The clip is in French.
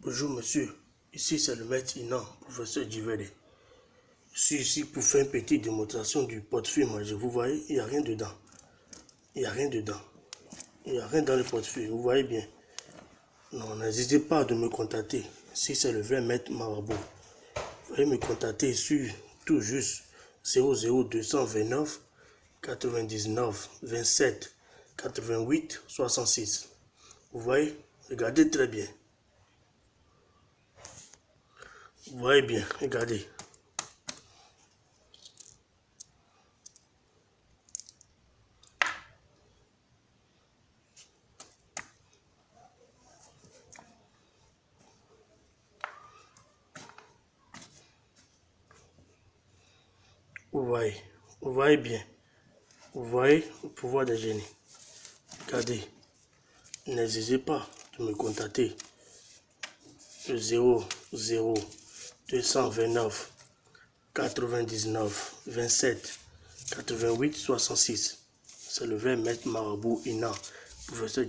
Bonjour monsieur, ici c'est le maître Inan, professeur Djivede. Je suis ici pour faire une petite démonstration du portefeuille Je Vous voyez, il n'y a rien dedans. Il n'y a rien dedans. Il n'y a rien dans le portefeuille, vous voyez bien. Non, n'hésitez pas de me contacter si c'est le vrai maître Marabout. Vous pouvez me contacter sur tout juste 00229 99 27 88 66. Vous voyez? Regardez très bien. Vous voyez bien, regardez. Vous voyez, vous voyez bien. Vous voyez le pouvoir des génies. Regardez. N'hésitez pas de me contacter. Le 0 0 229 99 27 88 66. C'est le vrai maître marabout Ina, professeur